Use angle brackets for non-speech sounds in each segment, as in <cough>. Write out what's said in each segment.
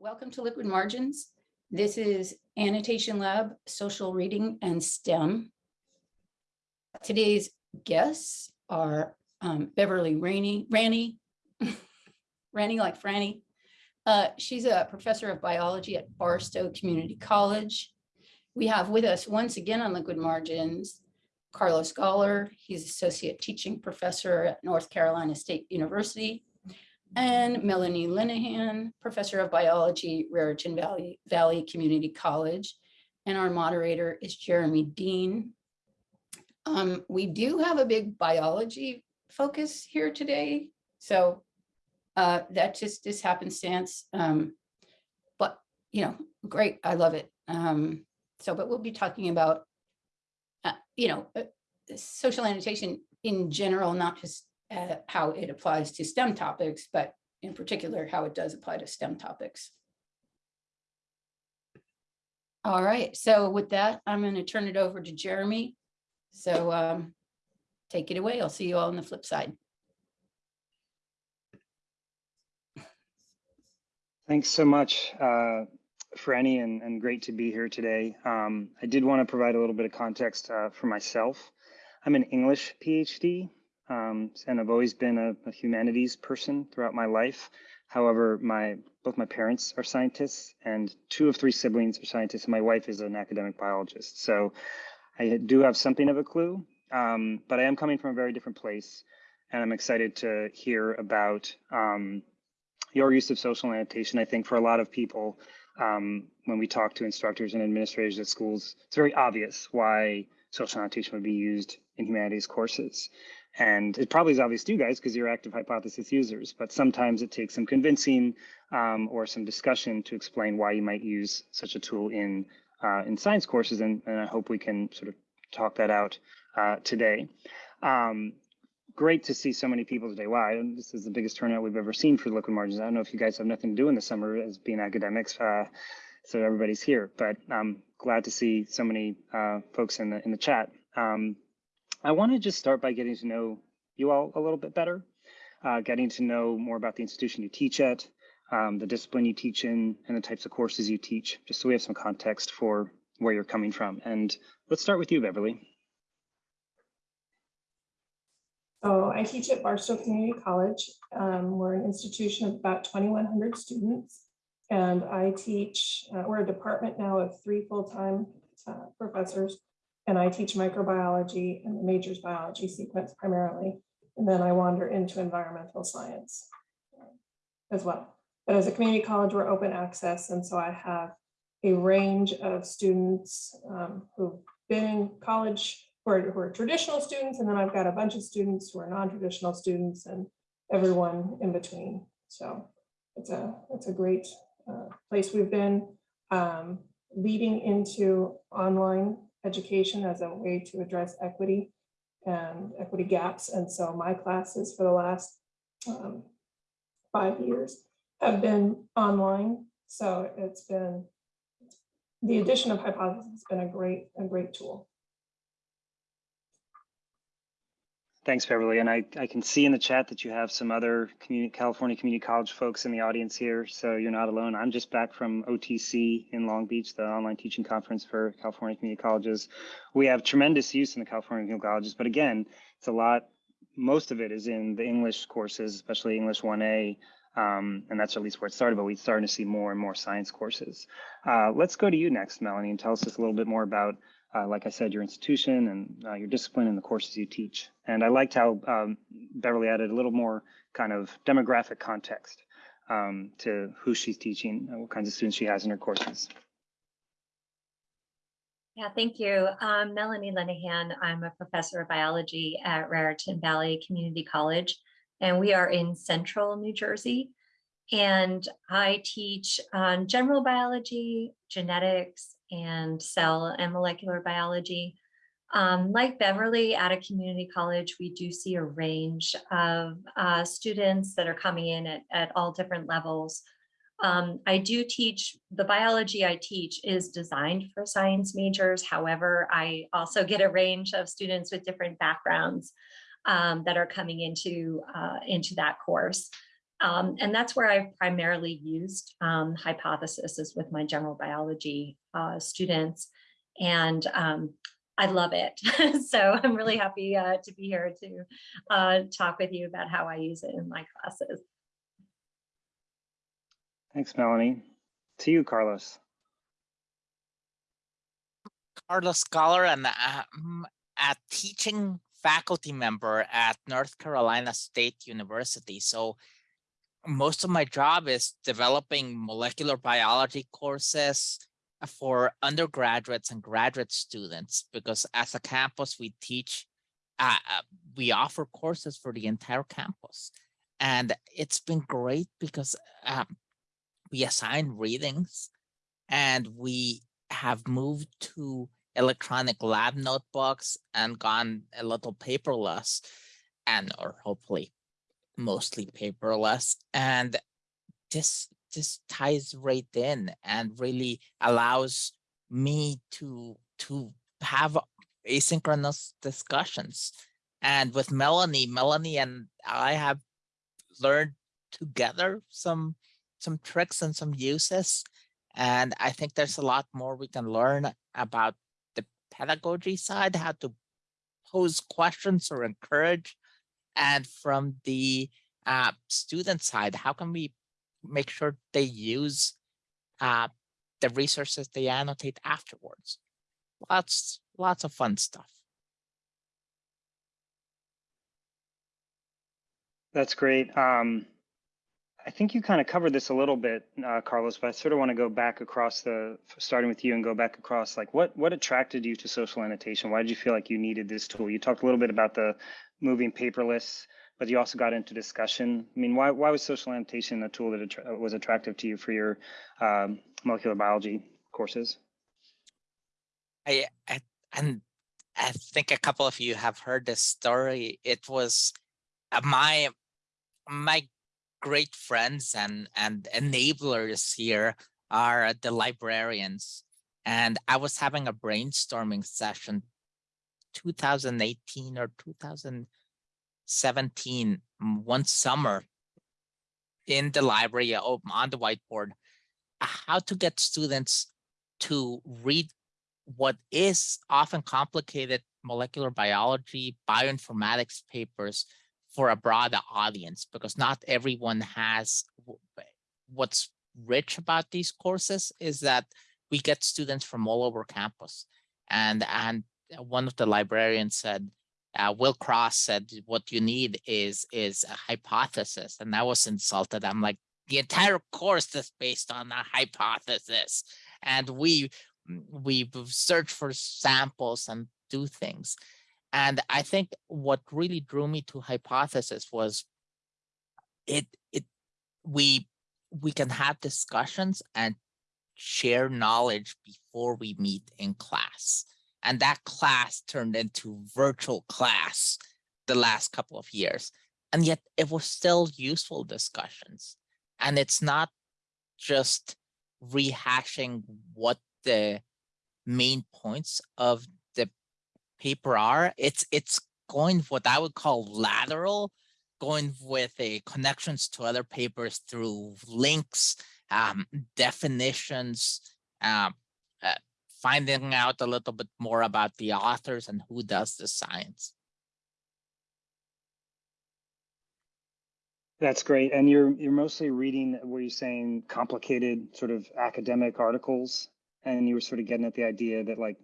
welcome to Liquid Margins. This is Annotation Lab, Social Reading and STEM. Today's guests are um, Beverly Rainey, Ranny, <laughs> Ranny like Franny. Uh, she's a professor of biology at Barstow Community College. We have with us once again on Liquid Margins, Carlos Goller. He's associate teaching professor at North Carolina State University and Melanie Lenahan, professor of biology, Raritan Valley, Valley Community College. And our moderator is Jeremy Dean. Um, we do have a big biology focus here today. So uh, that just is happenstance. Um, but, you know, great, I love it. Um, so, but we'll be talking about, uh, you know, uh, social annotation in general, not just uh, how it applies to STEM topics, but in particular, how it does apply to STEM topics. All right, so with that, I'm going to turn it over to Jeremy. So um, take it away. I'll see you all on the flip side. Thanks so much, uh, Franny, and, and great to be here today. Um, I did want to provide a little bit of context uh, for myself. I'm an English PhD, um, and I've always been a, a, humanities person throughout my life. However, my both my parents are scientists, and two of three siblings are scientists, and my wife is an academic biologist. So I do have something of a clue, um, but I am coming from a very different place, and I'm excited to hear about um, your use of social annotation. I think for a lot of people, um, when we talk to instructors and administrators at schools, it's very obvious why social annotation would be used in humanities courses. And it probably is obvious to you guys because you're active hypothesis users, but sometimes it takes some convincing um, or some discussion to explain why you might use such a tool in uh, in science courses. And, and, I hope we can sort of talk that out uh, today. Um, great to see so many people today. Wow, this is the biggest turnout we've ever seen for liquid margins. I don't know if you guys have nothing to do in the summer as being academics, uh, so everybody's here, but I'm glad to see so many uh, folks in the in the chat. Um, I want to just start by getting to know you all a little bit better, uh, getting to know more about the institution you teach at, um, the discipline you teach in, and the types of courses you teach, just so we have some context for where you're coming from. And let's start with you, Beverly. So I teach at Barstow Community College. Um, we're an institution of about 2,100 students. And I teach, uh, we're a department now of three full-time uh, professors and I teach microbiology and the majors biology sequence primarily. And then I wander into environmental science as well. But as a community college, we're open access. And so I have a range of students um, who've been in college who are, who are traditional students. And then I've got a bunch of students who are non-traditional students and everyone in between. So it's a, it's a great uh, place we've been um, leading into online education as a way to address equity and equity gaps. And so my classes for the last um, five years have been online. So it's been, the addition of hypothesis has been a great, a great tool. Thanks, Beverly. And I, I can see in the chat that you have some other community, California Community College folks in the audience here, so you're not alone. I'm just back from OTC in Long Beach, the online teaching conference for California Community Colleges. We have tremendous use in the California Community Colleges, but again, it's a lot, most of it is in the English courses, especially English 1A, um, and that's at least where it started, but we're starting to see more and more science courses. Uh, let's go to you next, Melanie, and tell us just a little bit more about uh, like I said, your institution and uh, your discipline and the courses you teach. And I liked how um, Beverly added a little more kind of demographic context um, to who she's teaching, and what kinds of students she has in her courses. Yeah, thank you. Um, Melanie Lenahan. I'm a professor of biology at Raritan Valley Community College, and we are in central New Jersey. And I teach um, general biology, genetics, and cell and molecular biology. Um, like Beverly at a community college, we do see a range of uh, students that are coming in at, at all different levels. Um, I do teach, the biology I teach is designed for science majors. However, I also get a range of students with different backgrounds um, that are coming into, uh, into that course. Um, and that's where I've primarily used um, hypothesis is with my general biology uh, students. And um, I love it. <laughs> so I'm really happy uh, to be here to uh, talk with you about how I use it in my classes. Thanks, Melanie. To you, Carlos. Carlos Goller and um, a teaching faculty member at North Carolina State University. So most of my job is developing molecular biology courses for undergraduates and graduate students because as a campus we teach, uh, uh, we offer courses for the entire campus. And it's been great because um, we assign readings and we have moved to electronic lab notebooks and gone a little paperless and or hopefully mostly paperless and this this ties right in and really allows me to to have asynchronous discussions. And with melanie melanie and i have learned together some some tricks and some uses and i think there's a lot more we can learn about the pedagogy side how to pose questions or encourage and from the uh, student side, how can we make sure they use uh, the resources they annotate afterwards? Lots, lots of fun stuff. That's great. Um, I think you kind of covered this a little bit, uh, Carlos, but I sort of want to go back across the, starting with you and go back across, like what what attracted you to social annotation? Why did you feel like you needed this tool? You talked a little bit about the moving paperless, but you also got into discussion. I mean, why why was social annotation a tool that attra was attractive to you for your um, molecular biology courses? I, I and I think a couple of you have heard this story. It was uh, my my great friends and and enablers here are the librarians, and I was having a brainstorming session, 2018 or 2017, mm, one summer in the library uh, on the whiteboard, how to get students to read what is often complicated molecular biology, bioinformatics papers for a broader audience, because not everyone has eh, what's rich about these courses is that we get students from all over campus. And, and one of the librarians said, uh, Will Cross said, what you need is, is a hypothesis. And I was insulted. I'm like, the entire course is based on a hypothesis. And we we search for samples and do things. And I think what really drew me to hypothesis was it it we we can have discussions and share knowledge before we meet in class. And that class turned into virtual class the last couple of years. And yet it was still useful discussions. And it's not just rehashing what the main points of the paper are. It's it's going what I would call lateral, going with a connections to other papers through links, um, definitions, um, finding out a little bit more about the authors and who does the science. That's great. And you're you're mostly reading, were you saying complicated sort of academic articles? And you were sort of getting at the idea that like,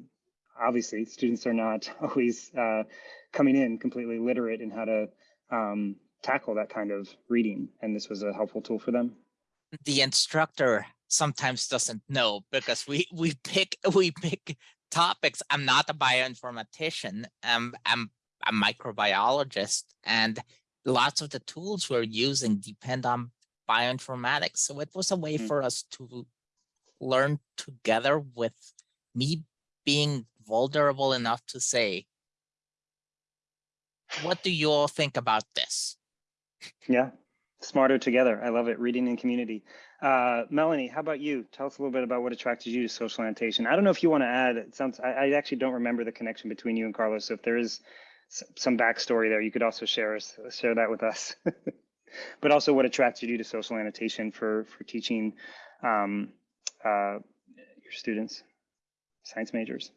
obviously students are not <laughs> always uh, coming in completely literate in how to um, tackle that kind of reading. And this was a helpful tool for them. The instructor sometimes doesn't know because we <laughs> we pick <laughs> we pick topics. I'm not a bioinformatician. I'm I'm a microbiologist and lots of the tools we're using depend on bioinformatics. So it was a way Mm. for us to learn together with me being vulnerable enough to say, what do you all think about this? Yeah, smarter together. I love it. Reading in community. Uh, Melanie, how about you? Tell us a little bit about what attracted you to social annotation. I don't know if you want to add. It sounds. I, I actually don't remember the connection between you and Carlos. So if there is some backstory there, you could also share us share that with us. <laughs> but also what attracted you to social annotation for for teaching um, uh, your students, science majors.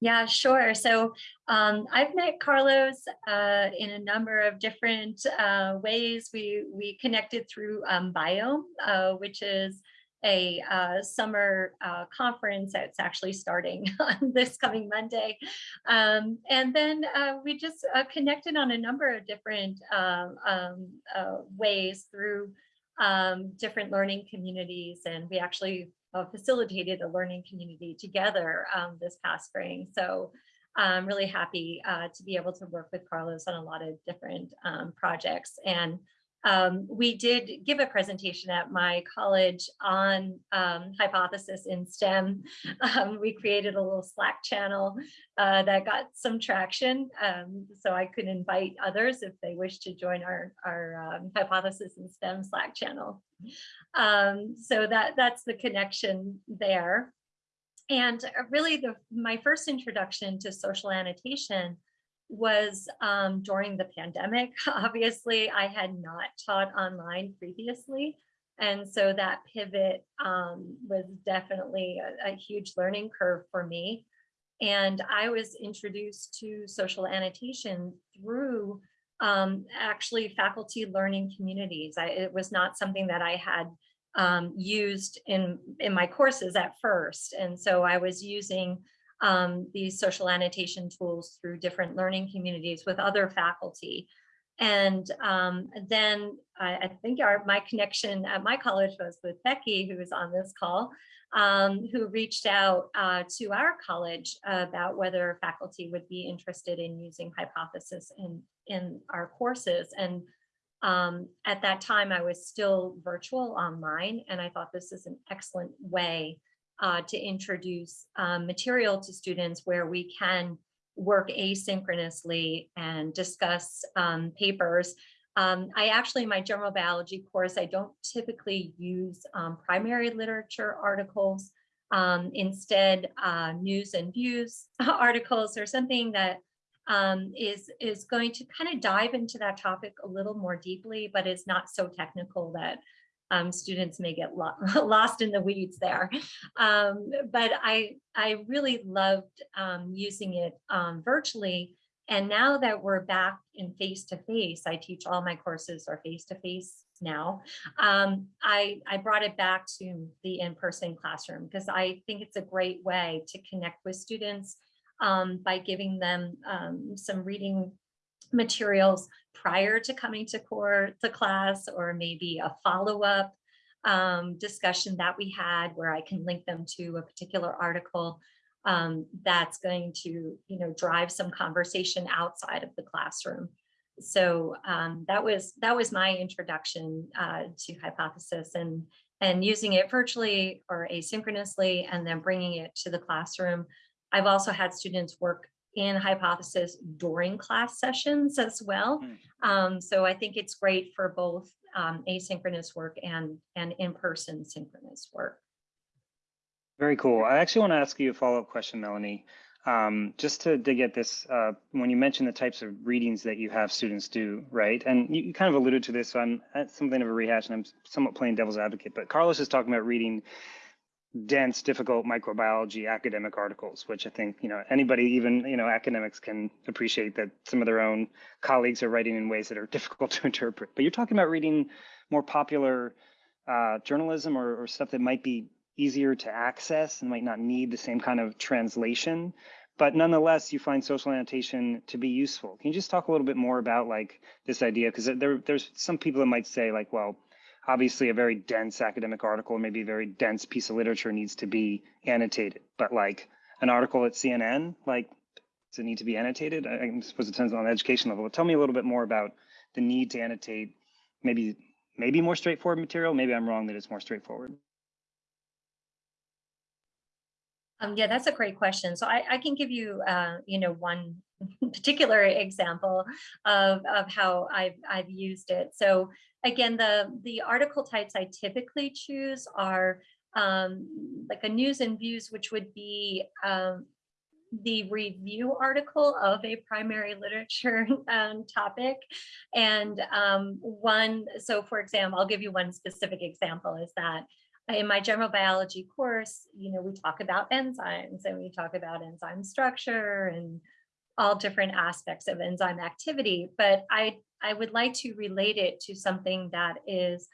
Yeah, sure. So um, I've met Carlos uh, in a number of different uh, ways. We we connected through um, Biome, uh, which is a uh, summer uh, conference that's actually starting <laughs> on this coming Monday. Um, and then uh, we just connected on a number of different um, um, ways through um, different learning communities. And we actually uh, facilitated a learning community together um, this past spring. So I'm really happy uh, to be able to work with Carlos on a lot of different um, projects. And um, we did give a presentation at my college on um, hypothesis in STEM. <laughs> Um, we created a little Slack channel uh, that got some traction. Um, so I could invite others if they wish to join our, our um, hypothesis in STEM Slack channel. Um, so that, that's the connection there. And uh, really the, my first introduction to social annotation was um, during the pandemic. <laughs> Obviously, I had not taught online previously. And so that pivot um, was definitely a, a huge learning curve for me. And I was introduced to social annotation through um, actually faculty learning communities. I, it was not something that I had um, used in, in my courses at first. And so I was using um, these social annotation tools through different learning communities with other faculty. And um, then I, I think our, my connection at my college was with Becky, who is on this call, um, who reached out uh, to our college about whether faculty would be interested in using hypothesis in, in our courses. And um, at that time, I was still virtual online, and I thought this is an excellent way uh, to introduce um, material to students where we can work asynchronously and discuss um, papers. Um, I actually, in my general biology course, I don't typically use um, primary literature articles. Um, instead, uh, news and views <laughs> articles or something that um, is is going to kind of dive into that topic a little more deeply, but it's not so technical that um, students may get lo <laughs> lost in the weeds there. Um, but I, I really loved um, using it um, virtually. And now that we're back in face-to-face, -face, I teach all my courses are face-to-face -face now. Um, I, I brought it back to the in-person classroom because I think it's a great way to connect with students um, by giving them some reading materials prior to coming to core to class or maybe a follow-up um, discussion that we had where I can link them to a particular article um, that's going to you know drive some conversation outside of the classroom. So um, that was that was my introduction uh, to hypothesis and and using it virtually or asynchronously and then bringing it to the classroom. I've also had students work in hypothesis during class sessions as well. Mm. Um, so I think it's great for both um, asynchronous work and, and in-person synchronous work. Very cool. I actually want to ask you a follow-up question, Melanie. Um, just to dig at this, uh, when you mentioned the types of readings that you have students do, right? And you, you kind of alluded to this, so I'm at something of a rehash and I'm somewhat playing devil's advocate, but Carlos is talking about reading dense, difficult microbiology academic articles, which I think, you know, anybody, even, you know, academics can appreciate that some of their own colleagues are writing in ways that are <laughs> difficult to interpret. But you're talking about reading more popular uh, journalism or, or stuff that might be easier to access and might not need the same kind of translation. But nonetheless, you find social annotation to be useful. Can you just talk a little bit more about like this idea? Because there, there's some people that might say like, well, obviously a very dense academic article, maybe a very dense piece of literature needs to be annotated. But like an article at CNN, like does it need to be annotated? I, I suppose it depends on the education level. But tell me a little bit more about the need to annotate maybe maybe more straightforward material. Maybe I'm wrong that it's more straightforward. Um, yeah, that's a great question. So I, I can give you, uh, you know, one <laughs> particular example of, of how I've, I've used it. So again, the, the article types I typically choose are um, like a news and views, which would be um, the review article of a primary literature <laughs> um, topic. And um, one, so for example, I'll give you one specific example is that in my general biology course, you know, we talk about enzymes and we talk about enzyme structure and all different aspects of enzyme activity, but I, I would like to relate it to something that is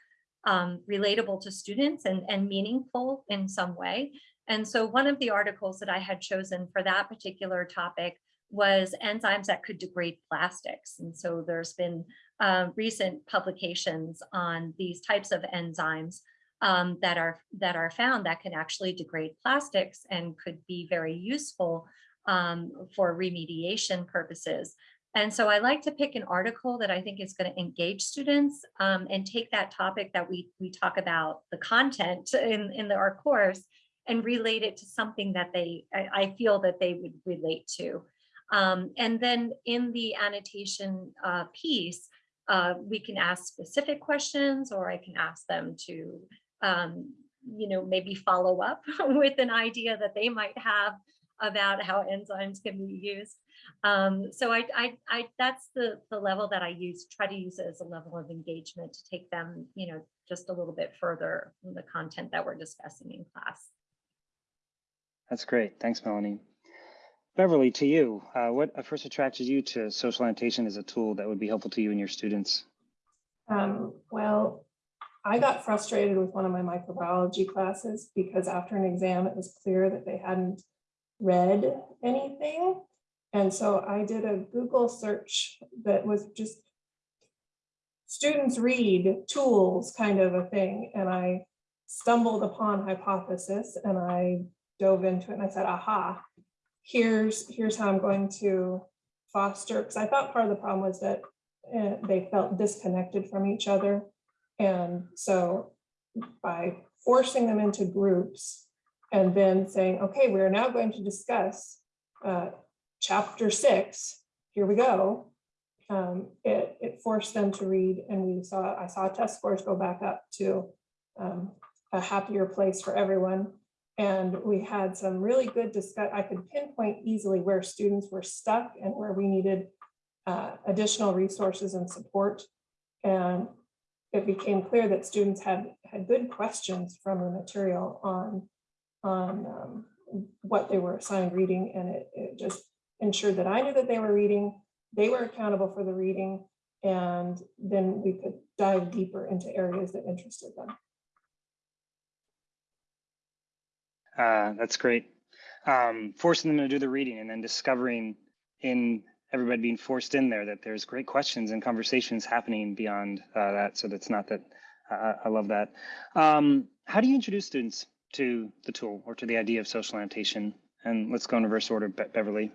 um, relatable to students and, and meaningful in some way. And so one of the articles that I had chosen for that particular topic was enzymes that could degrade plastics. And so there's been uh, recent publications on these types of enzymes um, that are that are found that can actually degrade plastics and could be very useful um, for remediation purposes. And so I like to pick an article that I think is going to engage students um, and take that topic that we, we talk about the content in, in the, our course and relate it to something that they, I, I feel that they would relate to. Um, and then in the annotation uh, piece, uh, we can ask specific questions or I can ask them to, um, you know, maybe follow up <laughs> with an idea that they might have about how enzymes can be used. Um, so I, I, I, that's the, the level that I use, try to use it as a level of engagement to take them, you know, just a little bit further in the content that we're discussing in class. That's great. Thanks, Melanie. Beverly, to you, uh, what first attracted you to social annotation as a tool that would be helpful to you and your students? Um, well, I got frustrated with one of my microbiology classes because after an exam, it was clear that they hadn't read anything. And so I did a Google search that was just students read tools kind of a thing. And I stumbled upon hypothesis and I dove into it and I said, aha, here's, here's how I'm going to foster, because I thought part of the problem was that uh, they felt disconnected from each other. And so by forcing them into groups and then saying, okay, we're now going to discuss uh, chapter six, here we go. Um, it, it forced them to read and we saw, I saw test scores go back up to um, a happier place for everyone. And we had some really good discuss. I could pinpoint easily where students were stuck and where we needed uh, additional resources and support. And it became clear that students had had good questions from the material on on um, what they were assigned reading, and it, it just ensured that I knew that they were reading, they were accountable for the reading, and then we could dive deeper into areas that interested them. Uh, that's great. Um, forcing them to do the reading and then discovering in everybody being forced in there that there's great questions and conversations happening beyond uh, that. So that's not that. Uh, I love that. Um, how do you introduce students to the tool or to the idea of social annotation? And let's go in reverse order, Be Beverly.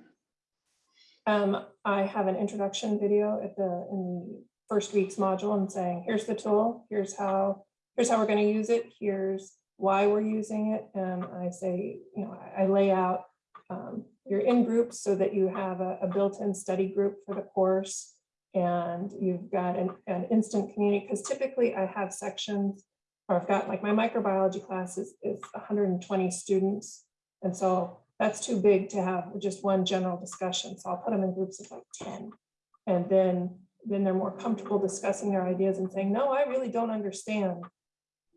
Um, I have an introduction video at the in the first week's module and saying, here's the tool, here's how, here's how we're going to use it, here's why we're using it. And I say, you know, I, I lay out um, you're in groups so that you have a, a built-in study group for the course and you've got an, an instant community because typically I have sections or I've got like my microbiology class is, is 120 students. And so that's too big to have just one general discussion. So I'll put them in groups of like 10. And then, then they're more comfortable discussing their ideas and saying, no, I really don't understand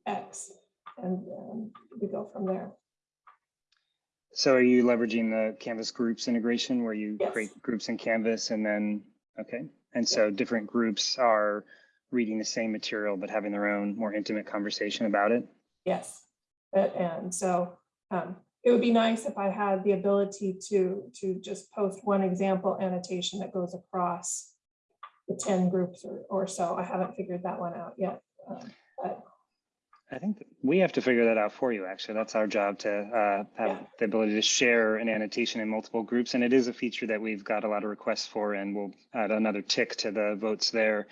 X. And um, we go from there. So are you leveraging the Canvas groups integration where you Yes. create groups in Canvas and then, okay. And so different groups are reading the same material, but having their own more intimate conversation about it? Yes, and so um, it would be nice if I had the ability to, to just post one example annotation that goes across the 10 groups or, or so. I haven't figured that one out yet. um, But I think we have to figure that out for you, actually. That's our job to uh, have Yeah. the ability to share an annotation in multiple groups. And it is a feature that we've got a lot of requests for, and we'll add another tick to the votes there.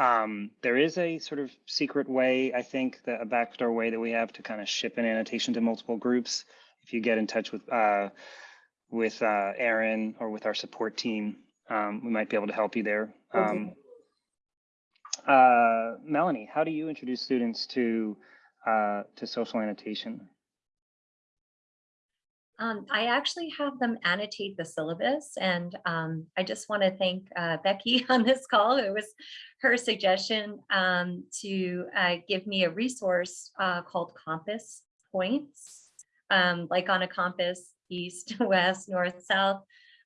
Um, there is a sort of secret way, I think, that a backdoor way that we have to kind of ship an annotation to multiple groups. If you get in touch with uh, with uh, Aaron or with our support team, um, we might be able to help you there. Um, uh, Melanie, how do you introduce students to uh, to social annotation? Um, I actually have them annotate the syllabus and um, I just want to thank uh, Becky <laughs> on this call. It was her suggestion um, to uh, give me a resource uh, called Compass Points, um, like on a compass, <laughs> east, west, north, south.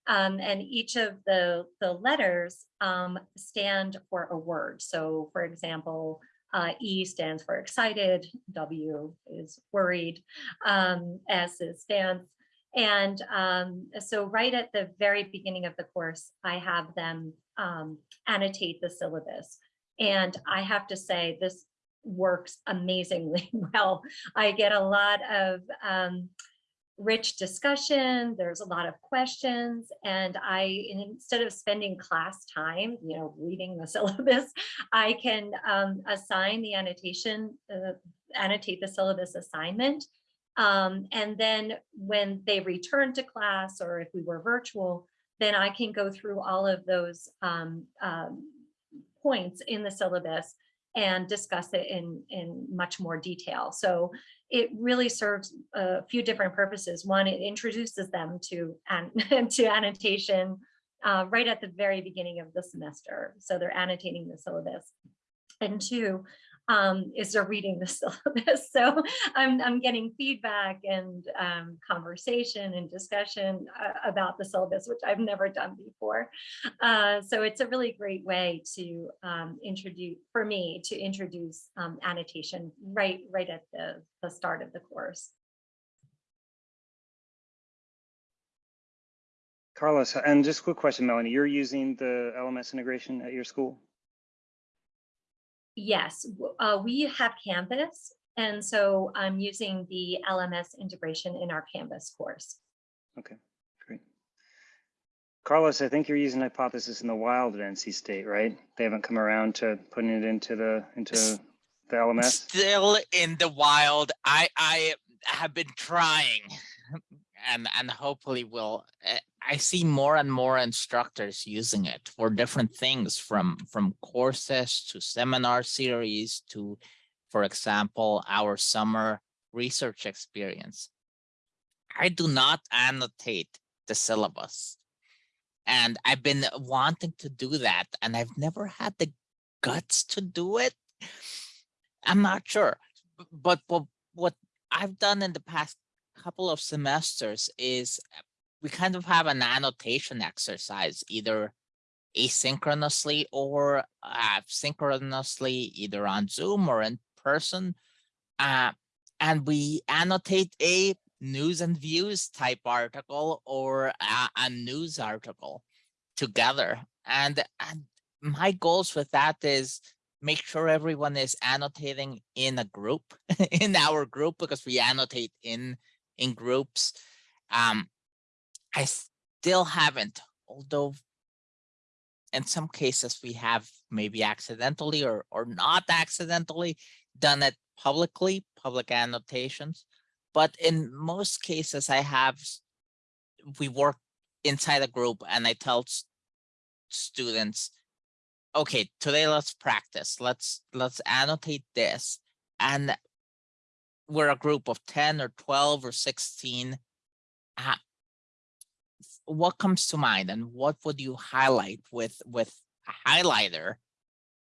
Um, and each of the, the letters um, stand for a word. So for example, uh, E stands for excited, W is worried, um, S is stance. And um, so right at the very beginning of the course, I have them um, annotate the syllabus. And I have to say, this works amazingly <laughs> well. I get a lot of um, rich discussion. There's a lot of questions. And I, instead of spending class time, you know, reading the <laughs> syllabus, I can um, assign the annotation, uh, annotate the syllabus assignment. Um, and then when they return to class or if we were virtual, then I can go through all of those um, um, points in the syllabus and discuss it in, in much more detail. So it really serves a few different purposes. One, it introduces them to, an, <laughs> to annotation uh, right at the very beginning of the semester. So they're annotating the syllabus. And two, um, is they're reading the <laughs> syllabus. So I'm, I'm getting feedback and um, conversation and discussion uh, about the syllabus, which I've never done before. Uh, so it's a really great way to um, introduce, for me, to introduce um, annotation right, right at the, the start of the course. Carlos, and just a quick question, Melanie, you're using the LMS integration at your school? Yes, uh, we have Canvas. And so I'm using the LMS integration in our Canvas course. Okay, great. Carlos, I think you're using hypothesis in the wild at NC State, right? They haven't come around to putting it into the, into the LMS? Still in the wild. I, I have been trying <laughs> and, and hopefully will. I see more and more instructors using it for different things from, from courses to seminar series to, for example, our summer research experience. I do not annotate the syllabus. And I've been wanting to do that and I've never had the guts to do it. I'm not sure, b- but what, I've done in the past couple of semesters is we kind of have an annotation exercise, either asynchronously or uh, synchronously, either on Zoom or in person. Uh, and we annotate a news and views type article or a, a news article together. And, and my goals with that is make sure everyone is annotating in a group, <laughs> in our group, because we annotate in, in groups. Um, I still haven't, although in some cases we have maybe accidentally or, or not accidentally done it publicly, public annotations. But in most cases I have, we work inside a group and I tell students, okay, today let's practice. Let's, let's annotate this. And we're a group of 10 or 12 or 16. Ah, What comes to mind and what would you highlight with with a highlighter?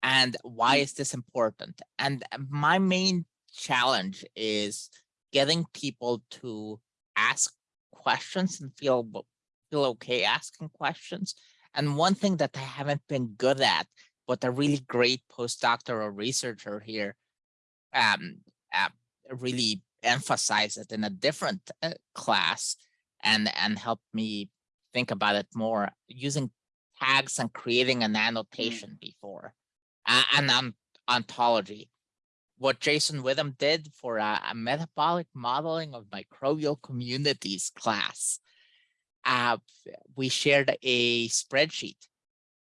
And why is this important? And uh, my main challenge is getting people to ask questions and feel feel okay asking questions. And one thing that i haven't been good at but a really great postdoctoral researcher here um uh, really emphasized it in a different uh, class and and help me think about it more using tags and creating an annotation before uh, an on- ontology what Jason Whitham did for a, a metabolic modeling of microbial communities class. Uh, we shared a spreadsheet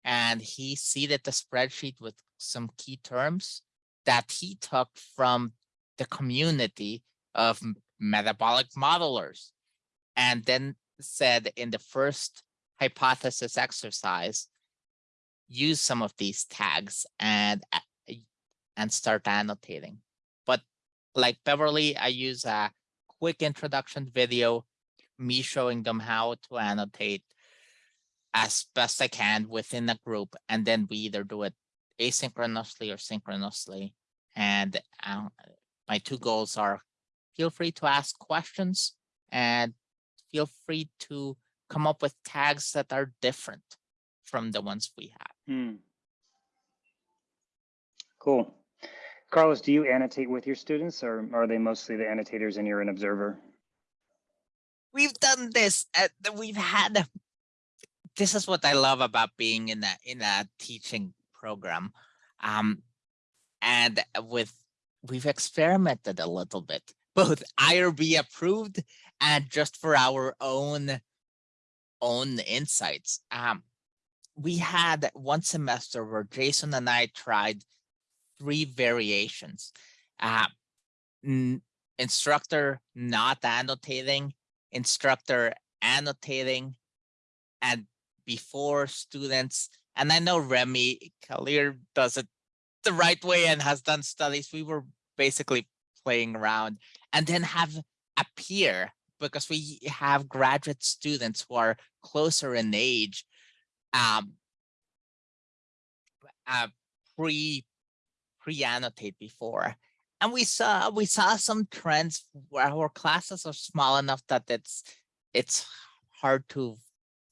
and he seeded the spreadsheet with some key terms that he took from the community of metabolic modelers. And then said in the first hypothesis exercise, use some of these tags and and start annotating. But like Beverly, I use a quick introduction video me showing them how to annotate as best I can within a group, and then we either do it asynchronously or synchronously. And uh, my two goals are feel free to ask questions and feel free to come up with tags that are different from the ones we have. Hmm. Cool. Carlos, do you annotate with your students or are they mostly the annotators and you're an observer? We've done this, at, we've had, this is what I love about being in a, in a teaching program. Um, and with, we've experimented a little bit, both IRB approved and just for our own, own insights. Um, we had one semester where Jason and I tried three variations. Uh, instructor not annotating, instructor annotating, and before students. And I know Remi Kalir does it the right way and has done studies. We were basically playing around and then have a peer because we have graduate students who are closer in age um, uh, pre pre-annotate before. And we saw we saw some trends where our classes are small enough that it's it's hard to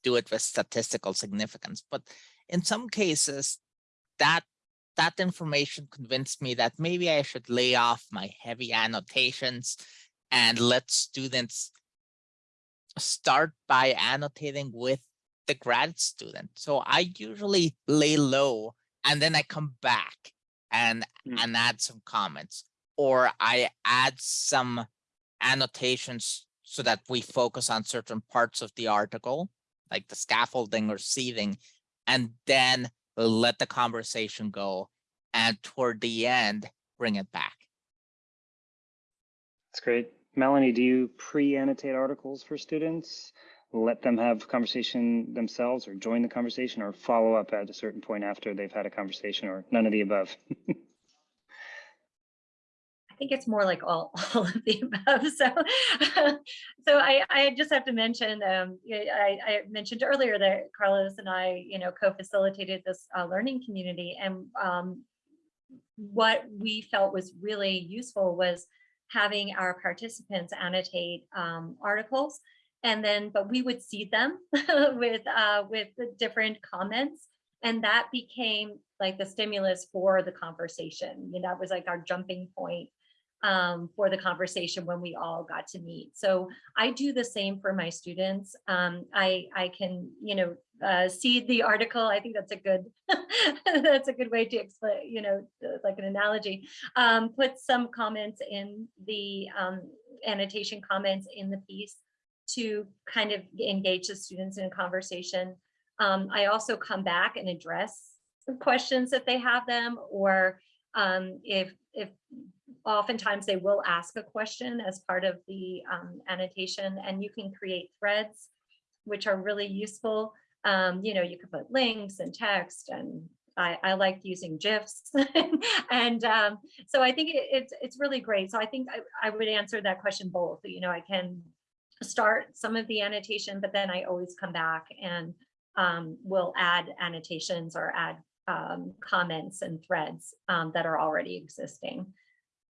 do it with statistical significance. But in some cases, that that information convinced me that maybe I should lay off my heavy annotations and let students start by annotating with the grad student. So I usually lay low and then I come back and Mm. and add some comments or I add some annotations so that we focus on certain parts of the article, like the scaffolding or seating, and then let the conversation go. And toward the end, bring it back. That's great. Melanie, do you pre-annotate articles for students? Let them have conversation themselves or join the conversation or follow up at a certain point after they've had a conversation or none of the above? <laughs> I think it's more like all, <laughs> all of the above. So, <laughs> so I, I just have to mention, um, I, I mentioned earlier that Carlos and I, you know, co-facilitated this uh, learning community and um, what we felt was really useful was having our participants annotate um, articles and then, but we would seed them <laughs> with, uh, with the different comments and that became like the stimulus for the conversation. You that was like our jumping point um, for the conversation when we all got to meet. So I do the same for my students. Um, I I can you know uh, seed the article. I think that's a good <laughs> that's a good way to explain you know uh, like an analogy. Um, put some comments in the um, annotation comments in the piece to kind of engage the students in a conversation. Um, I also come back and address questions if they have them or um, if if oftentimes they will ask a question as part of the um, annotation and you can create threads which are really useful um, you know you can put links and text and I, I like using GIFs <laughs> and um, so I think it, it's it's really great so I think I, I would answer that question both you know I can start some of the annotation but then I always come back and um, will add annotations or add um, comments and threads um, that are already existing.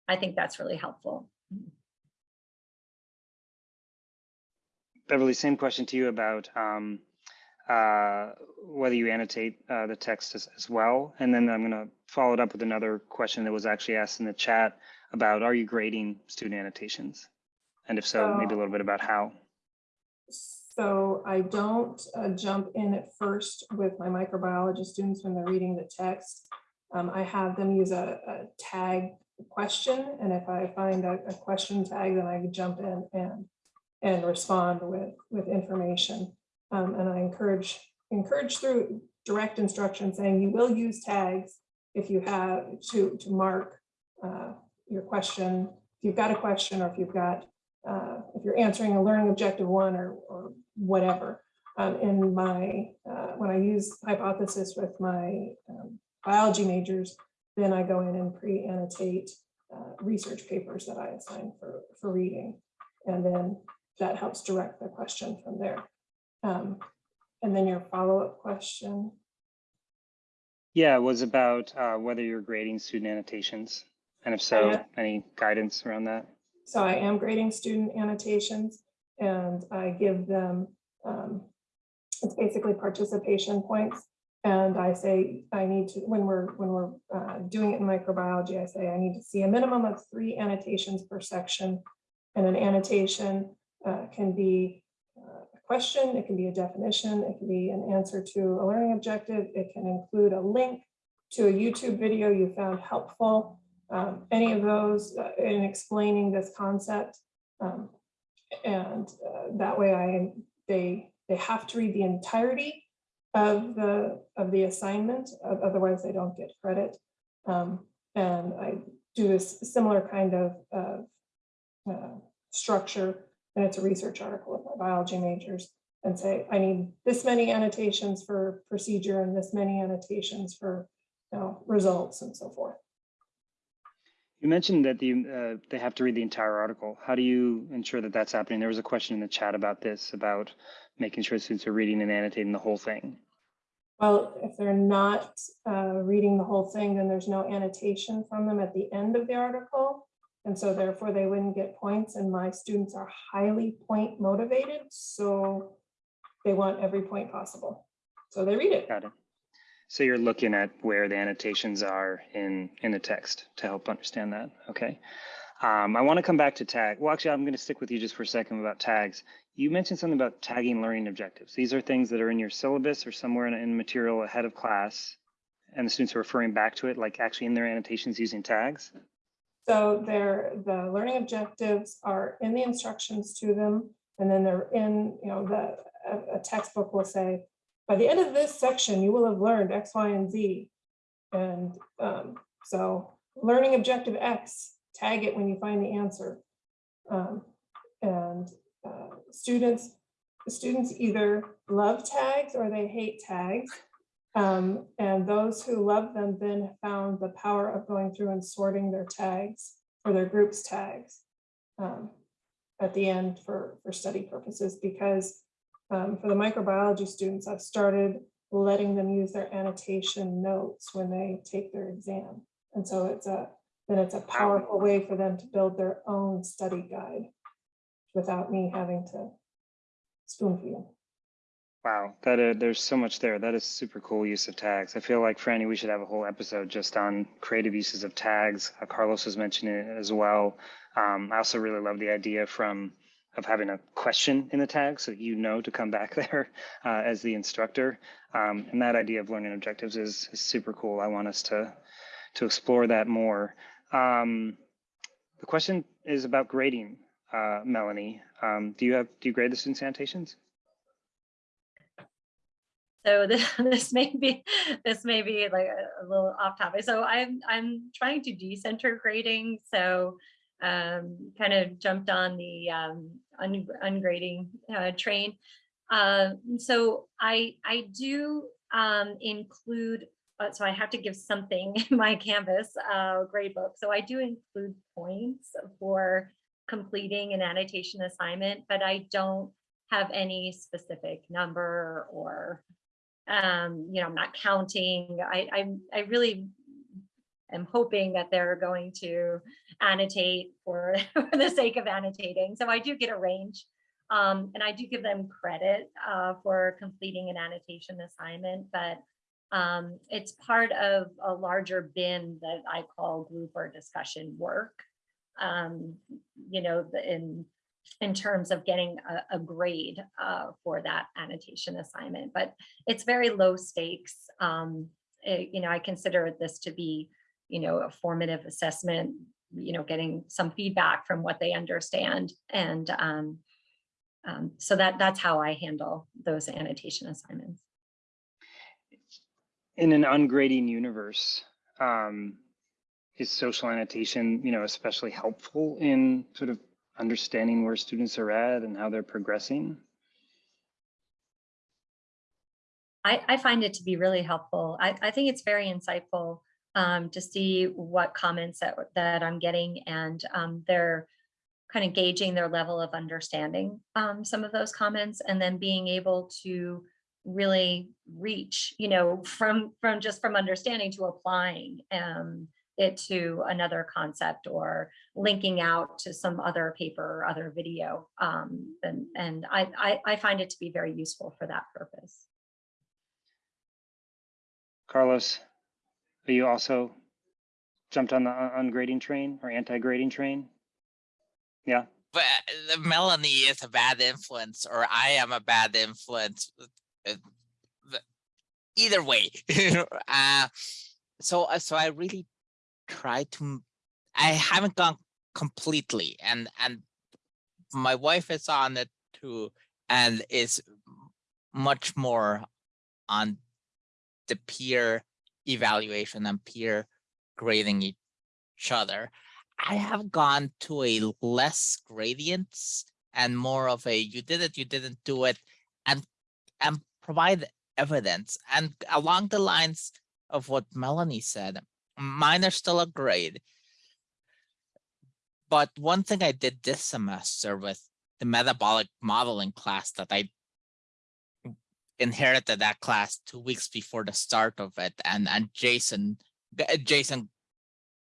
I think that's really helpful. Beverly, same question to you about um, uh, whether you annotate uh, the text as, as well. And then I'm going to follow it up with another question that was actually asked in the chat about are you grading student annotations? And if so, maybe a little bit about how. So I don't uh, jump in at first with my microbiology students when they're reading the text. Um, I have them use a, a tag question, and if I find a, a question tag, then I jump in and and respond with with information. Um, and I encourage encourage through direct instruction saying you will use tags if you have to to mark uh, your question. If you've got a question or if you've got uh, if you're answering a learning objective one or, or whatever. Um, in my, uh, when I use hypothesis with my um, biology majors, then I go in and pre-annotate uh, research papers that I assign for, for reading. And then that helps direct the question from there. Um, And then your follow-up question, Yeah, it was about uh, whether you're grading student annotations. And if so, yeah. any guidance around that? so I am grading student annotations and I give them, um, it's basically participation points. And I say, I need to, when we're, when we're uh, doing it in microbiology, I say I need to see a minimum of three annotations per section. And an annotation uh, can be question, it can be a definition, it can be an answer to a learning objective, it can include a link to a YouTube video you found helpful. um, Any of those uh, in explaining this concept. um, And uh, that way I, they, they have to read the entirety of the, of the assignment, otherwise they don't get credit. Um, And I do this similar kind of, of uh, structure, and it's a research article with my biology majors, and say, I need this many annotations for procedure and this many annotations for, you know, results and so forth. You mentioned that the, uh, they have to read the entire article. How do you ensure that that's happening? There was a question in the chat about this, about making sure students are reading and annotating the whole thing. Well, if they're not uh, reading the whole thing, then there's no annotation from them at the end of the article. And so therefore they wouldn't get points and my students are highly point motivated, so they want every point possible. So they read it. Got it. So you're looking at where the annotations are in, in the text to help understand that. Okay. Um, I want to come back to tag. Well, actually, I'm going to stick with you just for a second about tags. You mentioned something about tagging learning objectives. These are things that are in your syllabus or somewhere in, in material ahead of class, and the students are referring back to it, like actually in their annotations using tags. So they're, the learning objectives are in the instructions to them, and then they're in, you know, the, a- a textbook will say, by the end of this section, you will have learned X, Y, and Z. And um, so learning objective X, tag it when you find the answer. Um, And uh, students, students either love tags or they hate tags. Um, and those who love them then found the power of going through and sorting their tags or their groups tags um, at the end for, for study purposes, because um, for the microbiology students, I've started letting them use their annotation notes when they take their exam. And so it's a, then it's a powerful way for them to build their own study guide without me having to spoon feed them. Wow, that uh, there's so much there. That is super cool use of tags. I feel like Franny, we should have a whole episode just on creative uses of tags. Uh, Carlos was mentioning it as well. Um, I also really love the idea from of having a question in the tag so that you know to come back <laughs> there uh, as the instructor. Um, and that idea of learning objectives is, is super cool. I want us to to explore that more. Um, the question is about grading, uh, Melanie. Um, do you have do you grade the students' annotations? So <laughs> this, this may be, this may be like a, a little off topic. So I'm, I'm trying to decenter grading. So um, kind of jumped on the um, un, ungrading uh, train. Uh, so I, I do um, include, uh, so I have to give something <laughs> in my Canvas uh, grade book. So I do include points for completing an annotation assignment, but I don't have any specific number or um, you know, I'm not counting. I, I, I really am hoping that they're going to annotate for, <laughs> for the sake of annotating. So I do get a range. Um, and I do give them credit uh, for completing an annotation assignment, but um, it's part of a larger bin that I call group or discussion work. Um, you know, in in terms of getting a, a grade uh, for that annotation assignment, but it's very low stakes. Um, it- you know, I consider this to be, you know, a formative assessment, you know, getting some feedback from what they understand. And um, um, so that that's how I handle those annotation assignments. in an ungrading universe, um, is social annotation, you know, especially helpful in sort of understanding where students are at and how they're progressing? I, I find it to be really helpful. I, I think it's very insightful um, to see what comments that, that I'm getting and um, they're kind of gauging their level of understanding um, some of those comments and then being able to really reach, you know, from from just from understanding to applying um, it to another concept or linking out to some other paper or other video. Um, and and I, I, I find it to be very useful for that purpose. Carlos, are you also jumped on the un- ungrading train or anti-grading train? Yeah, But uh, Melanie is a bad influence, or I am a bad influence. uh, Either way, <laughs> uh, so uh, so I really try to. I haven't gone completely, and and my wife is on it too, and is much more on the peer evaluation and peer grading each other. I have gone to a less gradients and more of a you did it, you didn't do it, and and provide evidence. And along the lines of what Melanie said, mine are still a grade. But one thing I did this semester with the metabolic modeling class that I inherited that class two weeks before the start of it, and and Jason Jason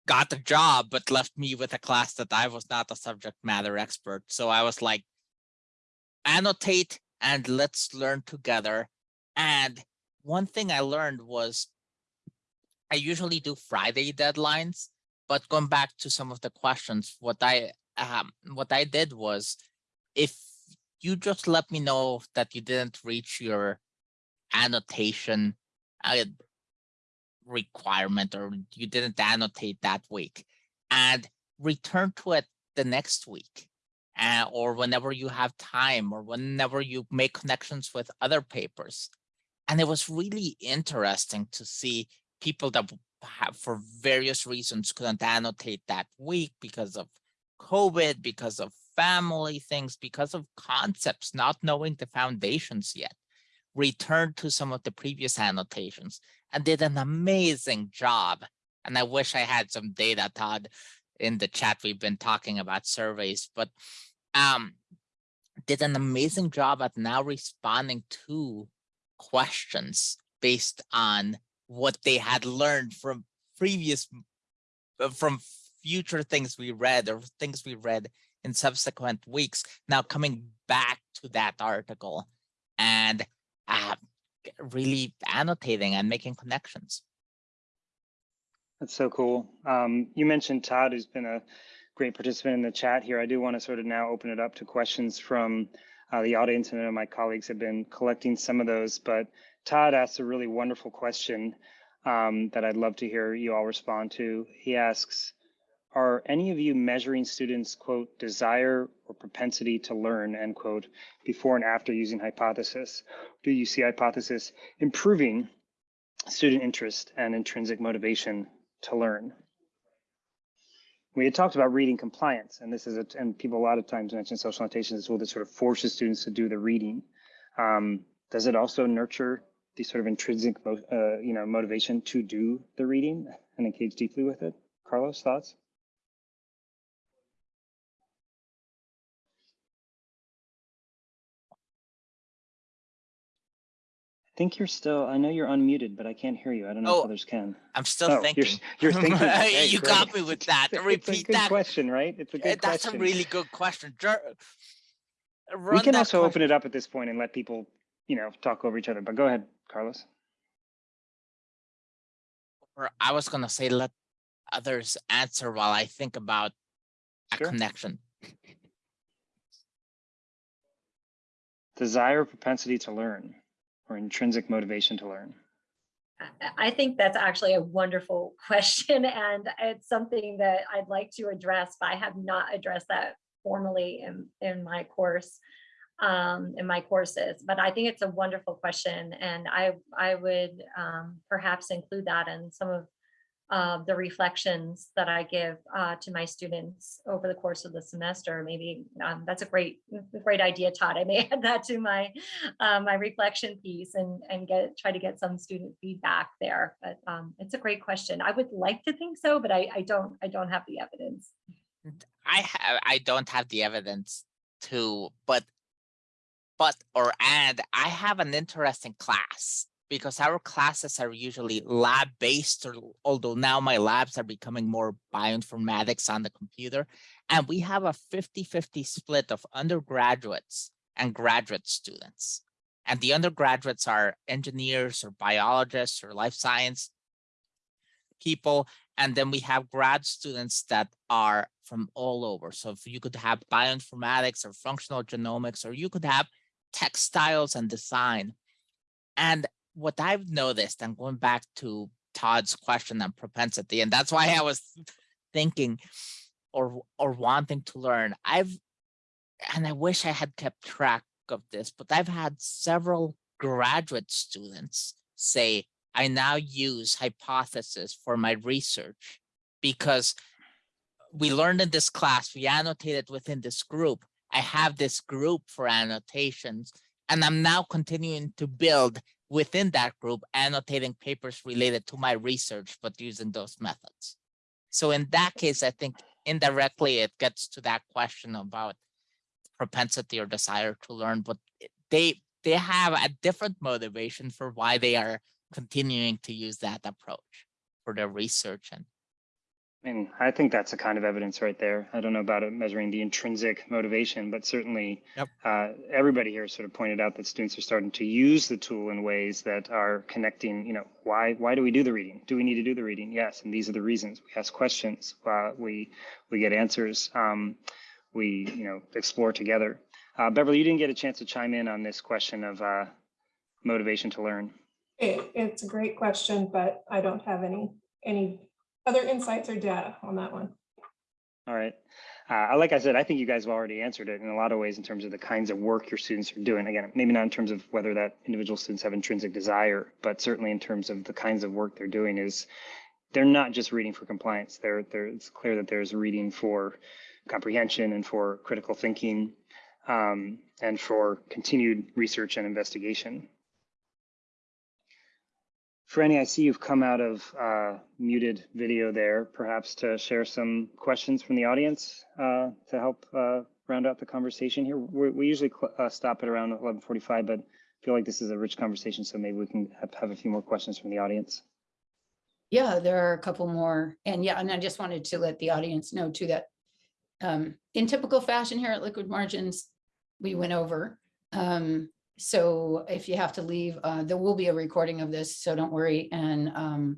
got the job, but left me with a class that I was not a subject matter expert. So I was like, annotate and let's learn together. And one thing I learned was I usually do Friday deadlines, but going back to some of the questions, what I um, what I did was if you just let me know that you didn't reach your annotation uh, requirement or you didn't annotate that week and return to it the next week uh, or whenever you have time or whenever you make connections with other papers. And it was really interesting to see people that have for various reasons couldn't annotate that week because of covid because of family things because of concepts not knowing the foundations yet returned to some of the previous annotations and did an amazing job. And I wish I had some data, Todd, in the chat. We've been talking about surveys, but um, did an amazing job at now responding to questions based on what they had learned from previous, uh, from future things we read or things we read in subsequent weeks. Now coming back to that article and uh, really annotating and making connections. that's so cool. Um, you mentioned Todd, who's been a great participant in the chat here. I do want to sort of now open it up to questions from uh, the audience. and my colleagues have been collecting some of those, but Todd asks a really wonderful question um, that I'd love to hear you all respond to. He asks, are any of you measuring students, quote, desire or propensity to learn, end quote, before and after using hypothesis? Do you see hypothesis improving student interest and intrinsic motivation to learn? We had talked about reading compliance, and this is a, and people a lot of times mention social annotation as tool that sort of forces students to do the reading. Um, does it also nurture the sort of intrinsic, mo- uh, you know, motivation to do the reading and engage deeply with it? Carlos, thoughts? I think you're still, I know you're unmuted, but I can't hear you. I don't know Oh, if others can. I'm still Oh, you're, thinking. you're <laughs> thinking. Okay, you great. got me with <laughs> that. It's a Repeat good that. question, right? It's a good That's question. a really good question. Jer- we can also question- open it up at this point and let people, you know, talk over each other. But go ahead, Carlos. or I was gonna say let others answer while I think about a Sure. connection. Desire, propensity to learn, or intrinsic motivation to learn. I- I think that's actually a wonderful <laughs> question and it's something that I'd like to address, but I have not addressed that formally in, in my course, um, in my courses. But I think it's a wonderful question and I, I would um, perhaps include that in some of uh, the reflections that I give uh, to my students over the course of the semester. Maybe um, that's a great, great idea, Todd. I may <laughs> add that to my uh, my reflection piece and and get try to get some student feedback there. But um, it's a great question. I would like to think so, but I, I don't I don't have the evidence. I have, I don't have the evidence to, but, but, or, and I have an interesting class because our classes are usually lab based or although now my labs are becoming more bioinformatics on the computer. And we have a 50 50 split of undergraduates and graduate students. And the undergraduates are engineers or biologists or life science people. And then we have grad students that are from all over. So if you could have bioinformatics or functional genomics, or you could have textiles and design. And what I've noticed, and going back to Todd's question on propensity, and that's why I was thinking or or wanting to learn. I've and I wish I had kept track of this, but I've had several graduate students say, I now use hypothesis for my research because we learned in this class, we annotated within this group. I have this group for annotations, and I'm now continuing to build within that group, annotating papers related to my research, but using those methods. So in that case, I think indirectly it gets to that question about propensity or desire to learn, but they they have a different motivation for why they are continuing to use that approach for their research and I mean, I think that's a kind of evidence right there. I don't know about it measuring the intrinsic motivation, but certainly Yep. uh, everybody here sort of pointed out that students are starting to use the tool in ways that are connecting, you know, why why do we do the reading? Do we need to do the reading? Yes, and these are the reasons. We ask questions, uh, we we get answers, um, we you know explore together. Uh, Beverly, you didn't get a chance to chime in on this question of uh, motivation to learn. It, it's a great question, but I don't have any, any other insights or data on that one. All right. Uh, like I said, I think you guys have already answered it in a lot of ways in terms of the kinds of work your students are doing. Again, maybe not in terms of whether that individual students have intrinsic desire, but certainly in terms of the kinds of work they're doing is they're not just reading for compliance. They're, they're, it's clear that there's reading for comprehension and for critical thinking um, and for continued research and investigation. Franny, I see you've come out of uh, muted video there, perhaps to share some questions from the audience uh, to help uh, round out the conversation here. we we usually uh, stop at around 11:45, but I feel like this is a rich conversation, so maybe we can have, a few more questions from the audience. Yeah, there are a couple more. And yeah, and I just wanted to let the audience know too that um, in typical fashion here at Liquid Margins, we went over. Um, so if you have to leave, uh, there will be a recording of this, so don't worry. And um,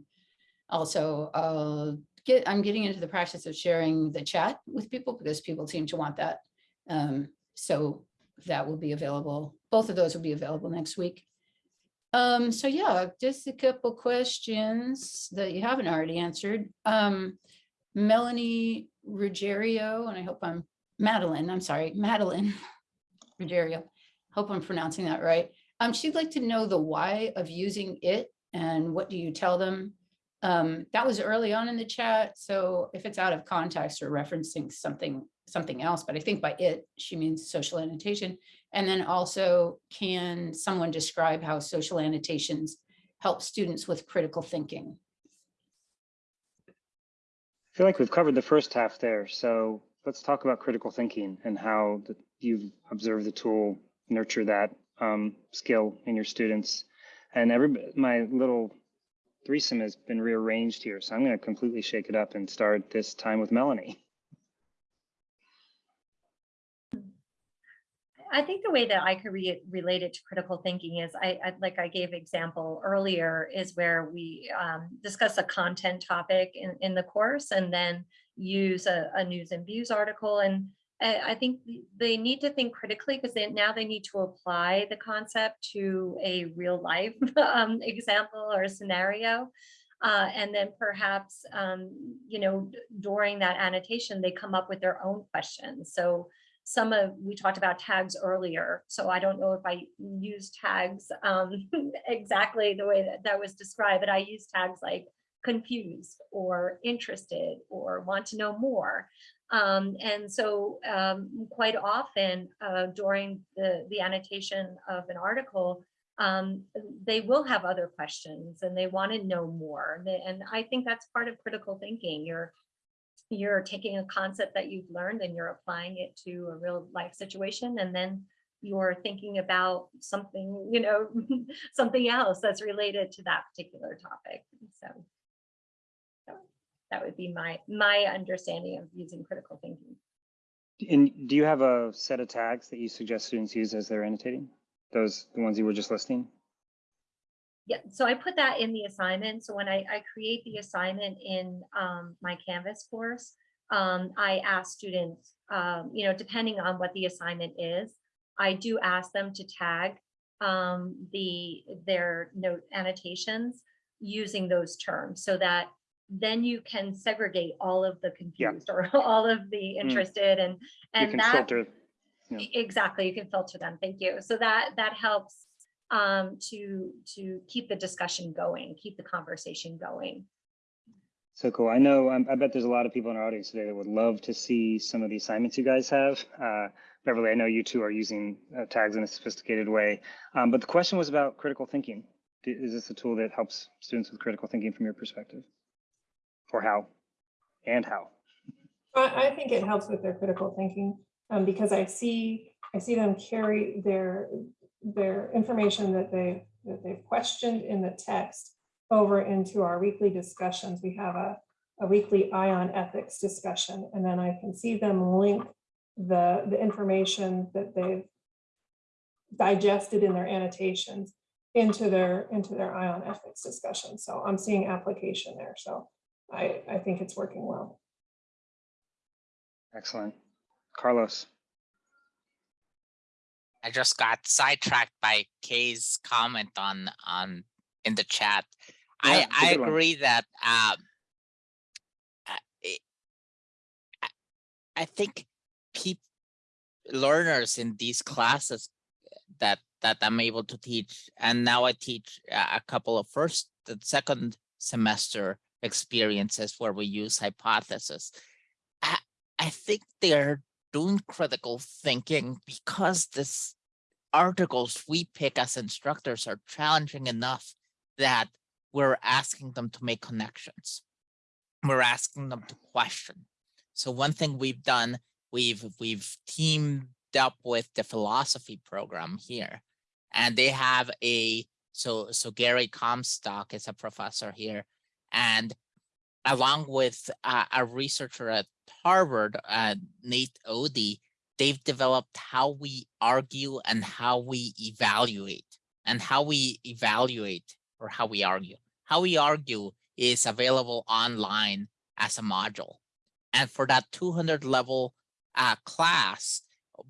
also, I'll get, I'm getting into the practice of sharing the chat with people because people seem to want that. Um, so that will be available. Both of those will be available next week. Um, so yeah, just a couple questions that you haven't already answered. Um, Melanie Ruggiero, and I hope I'm Madeline, I'm sorry, Madeline <laughs> Ruggiero. Hope I'm pronouncing that right. Um, she'd like to know the why of using it and what do you tell them? Um, that was early on in the chat, so if it's out of context or referencing something, something else, but I think by it, she means social annotation. And then also, can someone describe how social annotations help students with critical thinking? I feel like we've covered the first half there, so let's talk about critical thinking and how the, you've observed the tool nurture that um, skill in your students. And every my little threesome has been rearranged here, so I'm going to completely shake it up and start this time with Melanie. I think the way that I could re- relate it to critical thinking is I, I like I gave example earlier is where we um, discuss a content topic in, in the course and then use a, a news and views article. And I, I think they need to think critically because now they need to apply the concept to a real life <laughs> um, example or scenario. Uh, and then perhaps, um, you know, during that annotation, they come up with their own questions. So some of, we talked about tags earlier, so I don't know if I use tags um, <laughs> exactly the way that that was described, but I use tags like confused or interested or want to know more. Um, and so um, quite often uh, during the, the annotation of an article, um, they will have other questions and they want to know more. And I think that's part of critical thinking. You're you're taking a concept that you've learned and you're applying it to a real life situation and then you're thinking about something, you know, <laughs> something else that's related to that particular topic. So that would be my, my understanding of using critical thinking. And do you have a set of tags that you suggest students use as they're annotating? Those, the ones you were just listing? Yeah, so I put that in the assignment. So when I, I create the assignment in um, my Canvas course, um, I ask students, um, you know, depending on what the assignment is, I do ask them to tag um, the their note annotations using those terms so that then you can segregate all of the confused or <laughs> all of the interested and You and can that filter, Yeah. Exactly, you can filter them. Thank you. So that that helps um, to to keep the discussion going, keep the conversation going. so cool. I know, um, I bet there's a lot of people in our audience today that would love to see some of the assignments you guys have. Uh, Beverly, I know you two are using uh, tags in a sophisticated way, um, but the question was about critical thinking. Is this a tool that helps students with critical thinking from your perspective? Or how? And how? I, think it helps with their critical thinking, um, because I see, I see them carry their, their information that they, that they've questioned in the text over into our weekly discussions. We have a, a weekly bioethics discussion, and then I can see them link the, the information that they've digested in their annotations into their, into their bioethics discussion. So I'm seeing application there. So I, I think it's working well. Excellent. Carlos, I just got sidetracked by Kay's comment on on in the chat. I Yeah, it's a I good one. agree that um uh, I- I think peop learners in these classes that that I'm able to teach, and now I teach a a couple of first and second semester experiences where we use hypothesis. I I think they're doing critical thinking because this articles we pick as instructors are challenging enough that we're asking them to make connections. We're asking them to question. So one thing we've done, we've we've teamed up with the philosophy program here. And they have a so so Gary Comstock is a professor here. And along with uh, a researcher at Harvard, uh, Nate Odie, they've developed how we argue and how we evaluate and how we evaluate or how we argue. How we argue is available online as a module. And for that 200 level uh, class,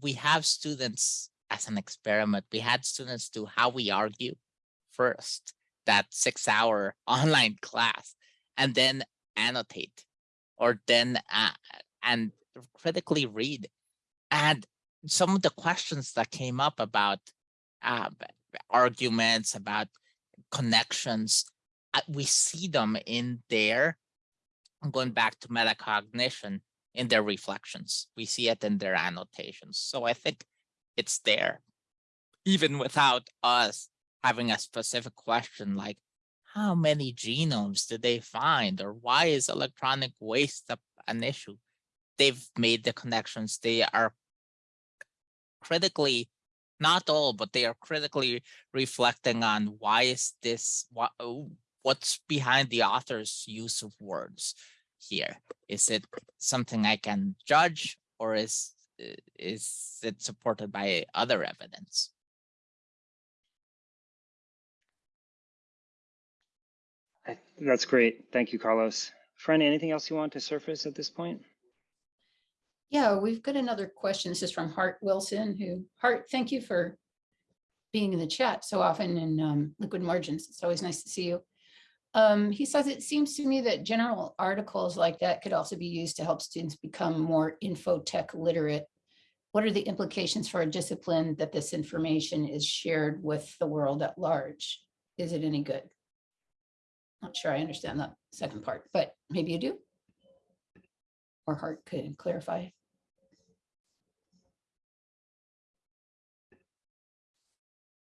we have students as an experiment. We had students do how we argue first, that six hour <laughs> online class, and then annotate or then uh, and critically read. And some of the questions that came up about uh, arguments, about connections, uh, we see them in their, going back to metacognition, in their reflections. We see it in their annotations. So I think it's there, even without us having a specific question like, how many genomes did they find or why is electronic waste an issue? They've made the connections. They are critically, not all, but they are critically reflecting on why is this, what, oh, what's behind the author's use of words here? Is it something I can judge or is, is it supported by other evidence? That's great. Thank you, Carlos. Fran, anything else you want to surface at this point? Yeah, we've got another question. This is from Hart Wilson, who, Hart, thank you for being in the chat so often in um, Liquid Margins. It's always nice to see you. Um, He says, it seems to me that general articles like that could also be used to help students become more infotech literate. What are the implications for a discipline that this information is shared with the world at large? Is it any good? Not sure I understand that second part, but maybe you do. Or Hart could clarify.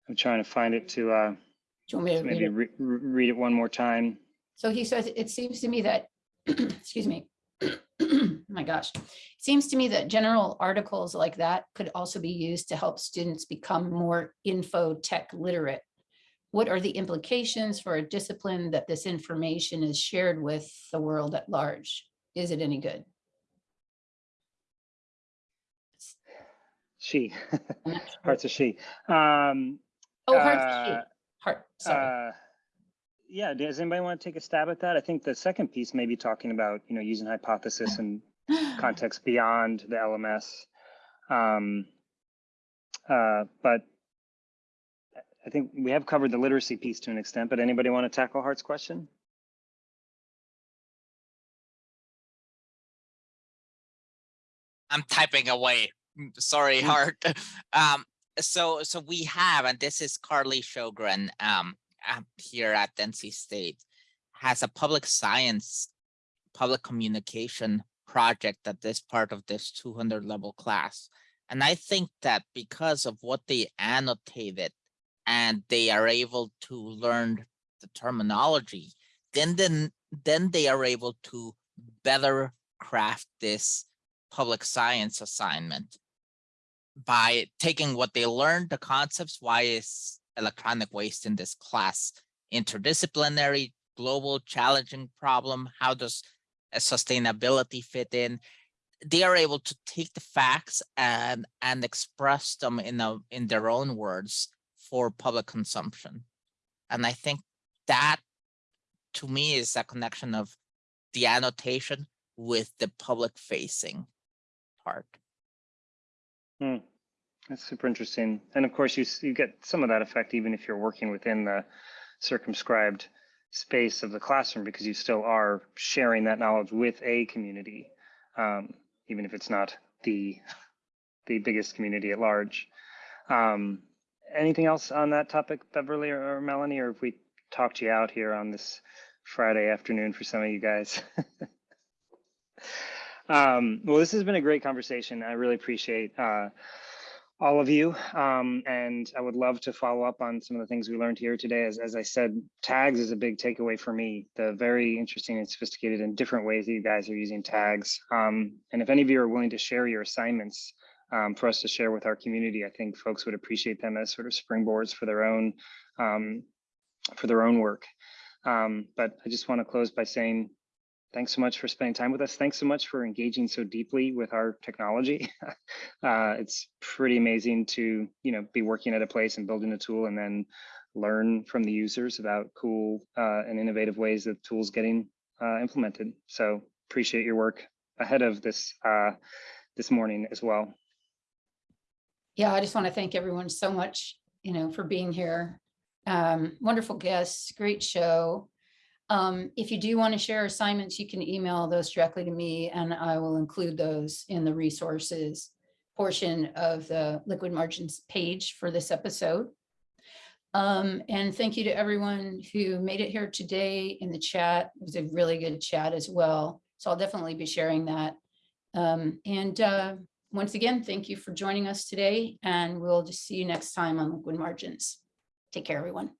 I'm trying to find it to uh, Do you want me to read maybe it? re- re- read it one more time. So he says, it seems to me that, <clears throat> excuse me, <clears throat> my gosh. It seems to me that general articles like that could also be used to help students become more info tech literate. What are the implications for a discipline that this information is shared with the world at large? Is it any good? She, <laughs> sure. hearts of she. Um, Oh, heart, to sheep. uh, heart, sorry. uh, yeah, does anybody want to take a stab at that? I think the second piece may be talking about, you know, using hypothesis and <gasps> context beyond the LMS. Um, uh, but I think we have covered the literacy piece to an extent, but anybody want to tackle Hart's question? I'm typing away. Sorry, Mm. Hart. <laughs> Um, so, so we have, and this is Carly Shogren, um, um, here at NC State, has a public science, public communication project that is part of this two hundred level class. And I think that because of what they annotated and they are able to learn the terminology, then, then, then they are able to better craft this public science assignment by taking what they learned, the concepts, why is electronic waste in this class interdisciplinary, global, challenging problem? How does sustainability fit in? They are able to take the facts and and express them in a in their own words for public consumption. And I think that to me is a connection of the annotation with the public facing part. Hmm. That's super interesting. And of course, you, you get some of that effect even if you're working within the circumscribed space of the classroom because you still are sharing that knowledge with a community, um, even if it's not the the biggest community at large. Um, anything else on that topic, Beverly or, or Melanie, or if we talked you out here on this Friday afternoon for some of you guys? <laughs> Um, well, this has been a great conversation. I really appreciate uh, all of you. Um, and I would love to follow up on some of the things we learned here today. As, as I said, tags is a big takeaway for me. The very interesting and sophisticated and different ways that you guys are using tags. Um, and if any of you are willing to share your assignments um, for us to share with our community, I think folks would appreciate them as sort of springboards for their own um, for their own work. Um, but I just want to close by saying thanks so much for spending time with us. Thanks so much for engaging so deeply with our technology. <laughs> uh, it's pretty amazing to you know be working at a place and building a tool and then learn from the users about cool uh, and innovative ways that tools getting uh, implemented. So appreciate your work ahead of this uh, this morning as well. Yeah, I just want to thank everyone so much, you know, for being here. Um, wonderful guests, great show. Um, if you do want to share assignments, you can email those directly to me and I will include those in the resources portion of the liquid margins page for this episode. Um, and thank you to everyone who made it here today in the chat. It was a really good chat as well. So I'll definitely be sharing that. Um, and uh, once again, thank you for joining us today and we'll just see you next time on Liquid Margins. Take care, everyone.